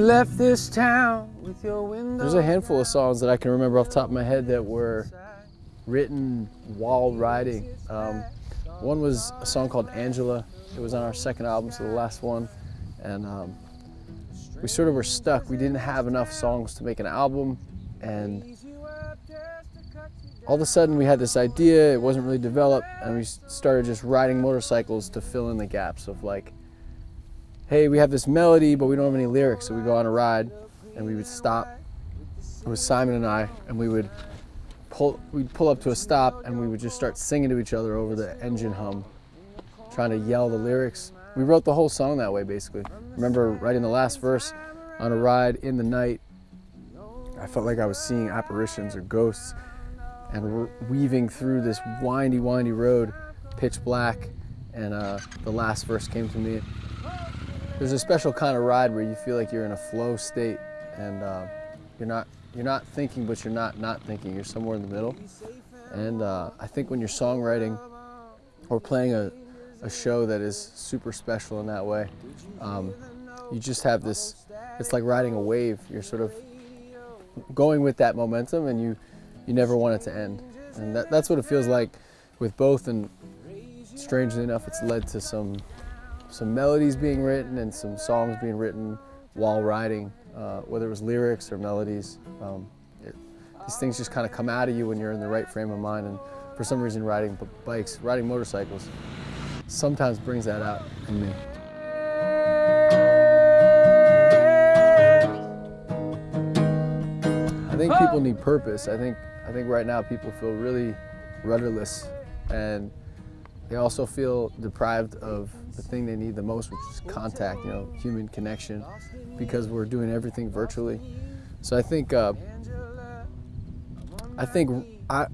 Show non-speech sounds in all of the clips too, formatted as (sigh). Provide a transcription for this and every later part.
left this town with your window. There's a handful of songs that I can remember off the top of my head that were written while riding. Um, one was a song called Angela. It was on our second album, so the last one. And um, we sort of were stuck. We didn't have enough songs to make an album. And all of a sudden we had this idea, it wasn't really developed, and we started just riding motorcycles to fill in the gaps of like, hey, we have this melody, but we don't have any lyrics. So we go on a ride and we would stop. It was Simon and I, and we would pull, we'd pull up to a stop and we would just start singing to each other over the engine hum, trying to yell the lyrics. We wrote the whole song that way, basically. remember writing the last verse on a ride in the night. I felt like I was seeing apparitions or ghosts and weaving through this windy, windy road, pitch black, and uh, the last verse came to me. There's a special kind of ride where you feel like you're in a flow state and uh, you're not you're not thinking, but you're not not thinking. You're somewhere in the middle. And uh, I think when you're songwriting or playing a, a show that is super special in that way, um, you just have this, it's like riding a wave. You're sort of going with that momentum and you, you never want it to end. And that, that's what it feels like with both. And strangely enough, it's led to some, some melodies being written and some songs being written while riding uh, whether it was lyrics or melodies. Um, it, these things just kind of come out of you when you're in the right frame of mind. And for some reason, riding bikes, riding motorcycles, sometimes brings that out in me. I think people need purpose. I think, I think right now people feel really rudderless and they also feel deprived of the thing they need the most, which is contact, you know, human connection, because we're doing everything virtually. So I think, uh, I think I,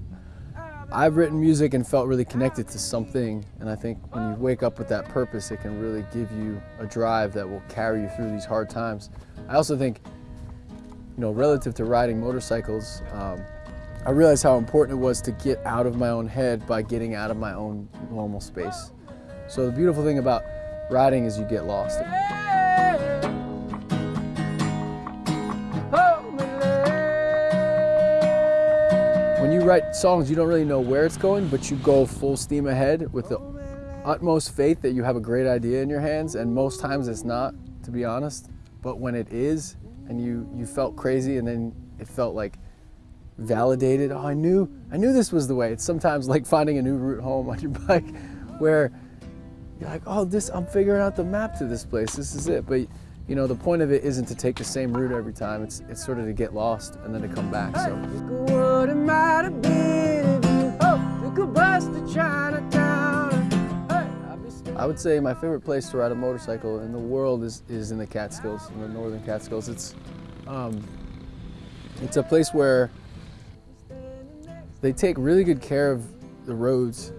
I've written music and felt really connected to something, and I think when you wake up with that purpose, it can really give you a drive that will carry you through these hard times. I also think, you know, relative to riding motorcycles, um, I realized how important it was to get out of my own head by getting out of my own normal space. So the beautiful thing about riding is you get lost. When you write songs, you don't really know where it's going, but you go full steam ahead with the utmost faith that you have a great idea in your hands, and most times it's not, to be honest. But when it is, and you, you felt crazy, and then it felt like validated, oh, I knew, I knew this was the way. It's sometimes like finding a new route home on your (laughs) bike, where you're like, oh, this, I'm figuring out the map to this place. This is it. But you know, the point of it isn't to take the same route every time. It's, it's sort of to get lost and then to come back. So. I would say my favorite place to ride a motorcycle in the world is, is in the Catskills, in the northern Catskills. It's, um, it's a place where they take really good care of the roads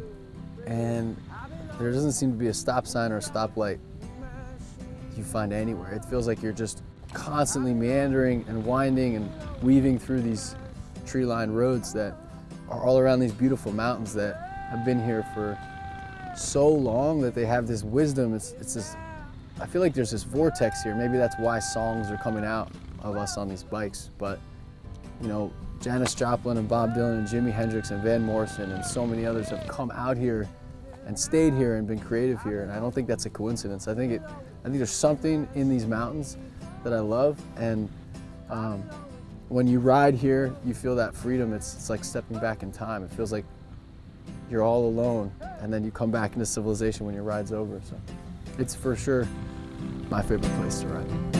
and there doesn't seem to be a stop sign or a stoplight you find anywhere. It feels like you're just constantly meandering and winding and weaving through these tree-lined roads that are all around these beautiful mountains that have been here for so long that they have this wisdom. It's, it's this, I feel like there's this vortex here. Maybe that's why songs are coming out of us on these bikes. But, you know, Janis Joplin and Bob Dylan and Jimi Hendrix and Van Morrison and so many others have come out here and stayed here and been creative here. And I don't think that's a coincidence. I think it, I think there's something in these mountains that I love. And um, when you ride here, you feel that freedom. It's, it's like stepping back in time. It feels like you're all alone. And then you come back into civilization when your ride's over. So it's for sure my favorite place to ride.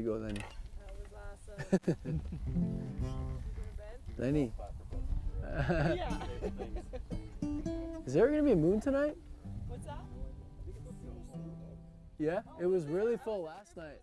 You go, Lenny. That was awesome. Lenny. Is there gonna be a moon tonight? What's that? Yeah, it was really full last night.